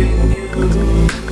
been you.